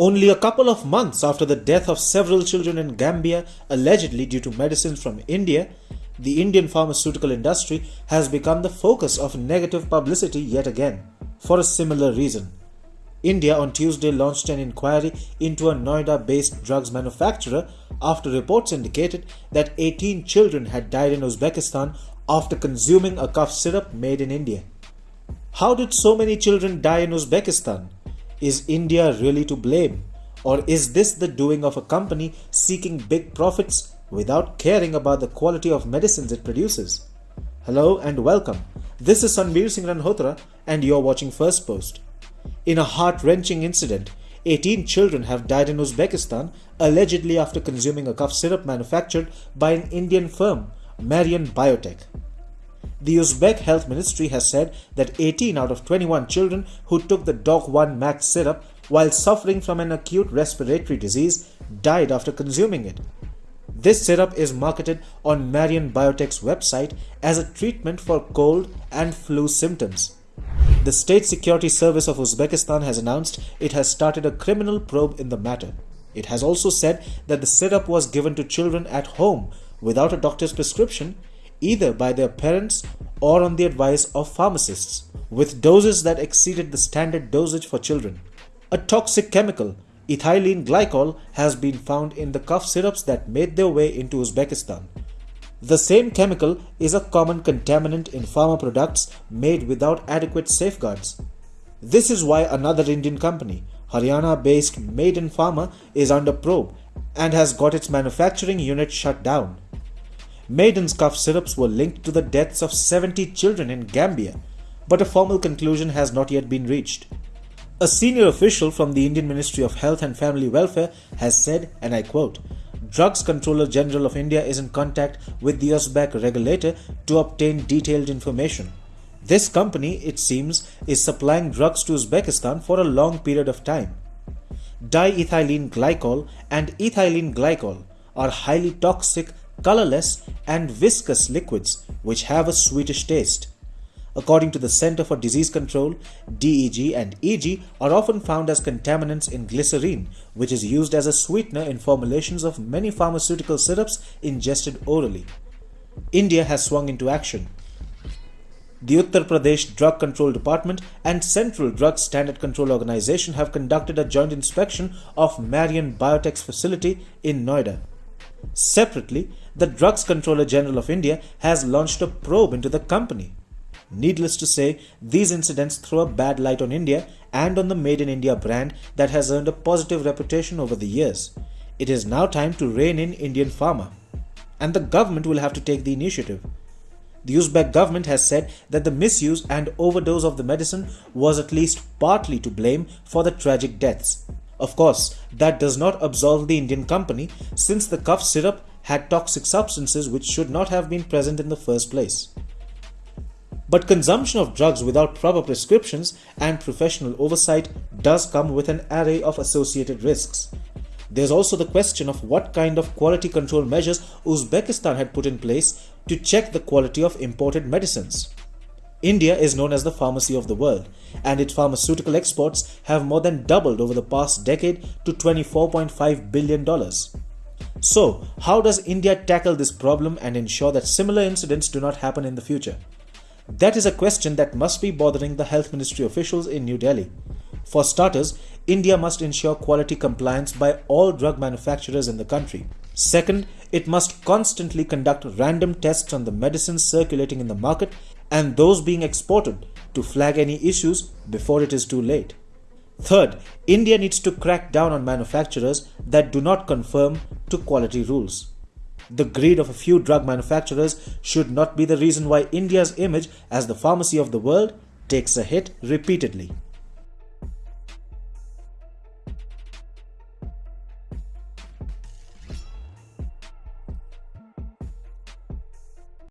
Only a couple of months after the death of several children in Gambia, allegedly due to medicines from India, the Indian pharmaceutical industry has become the focus of negative publicity yet again, for a similar reason. India on Tuesday launched an inquiry into a Noida based drugs manufacturer after reports indicated that 18 children had died in Uzbekistan after consuming a cough syrup made in India. How did so many children die in Uzbekistan? Is India really to blame? Or is this the doing of a company seeking big profits without caring about the quality of medicines it produces? Hello and welcome. This is Sanveer Singh Ranhotra and you're watching Firstpost. In a heart wrenching incident, 18 children have died in Uzbekistan allegedly after consuming a cough syrup manufactured by an Indian firm, Marion Biotech. The Uzbek Health Ministry has said that 18 out of 21 children who took the Dok-1 Max syrup while suffering from an acute respiratory disease died after consuming it. This syrup is marketed on Marion Biotech's website as a treatment for cold and flu symptoms. The State Security Service of Uzbekistan has announced it has started a criminal probe in the matter. It has also said that the syrup was given to children at home without a doctor's prescription, either by their parents or on the advice of pharmacists, with doses that exceeded the standard dosage for children. A toxic chemical, ethylene glycol, has been found in the cough syrups that made their way into Uzbekistan. The same chemical is a common contaminant in pharma products made without adequate safeguards. This is why another Indian company, Haryana based Maiden Pharma, is under probe and has got its manufacturing unit shut down. Maiden's cough syrups were linked to the deaths of 70 children in Gambia, but a formal conclusion has not yet been reached. A senior official from the Indian Ministry of Health and Family Welfare has said, and I quote, Drugs Controller General of India is in contact with the Uzbek regulator to obtain detailed information. This company, it seems, is supplying drugs to Uzbekistan for a long period of time. Diethylene glycol and ethylene glycol are highly toxic, colorless, and viscous liquids which have a sweetish taste. According to the Center for Disease Control, DEG and EG are often found as contaminants in glycerine, which is used as a sweetener in formulations of many pharmaceutical syrups ingested orally. India has swung into action. The Uttar Pradesh Drug Control Department and Central Drug Standard Control Organization have conducted a joint inspection of Marion Biotech's facility in Noida. Separately, the Drugs Controller General of India has launched a probe into the company. Needless to say, these incidents throw a bad light on India and on the Made in India brand that has earned a positive reputation over the years. It is now time to rein in Indian pharma. And the government will have to take the initiative. The Uzbek government has said that the misuse and overdose of the medicine was at least partly to blame for the tragic deaths. Of course, that does not absolve the Indian company since the cough syrup had toxic substances which should not have been present in the first place. But consumption of drugs without proper prescriptions and professional oversight does come with an array of associated risks. There's also the question of what kind of quality control measures Uzbekistan had put in place to check the quality of imported medicines. India is known as the pharmacy of the world, and its pharmaceutical exports have more than doubled over the past decade to $24.5 billion. So, how does India tackle this problem and ensure that similar incidents do not happen in the future? That is a question that must be bothering the health ministry officials in New Delhi. For starters, India must ensure quality compliance by all drug manufacturers in the country. Second, it must constantly conduct random tests on the medicines circulating in the market and those being exported to flag any issues before it is too late. Third, India needs to crack down on manufacturers that do not conform to quality rules. The greed of a few drug manufacturers should not be the reason why India's image as the pharmacy of the world takes a hit repeatedly.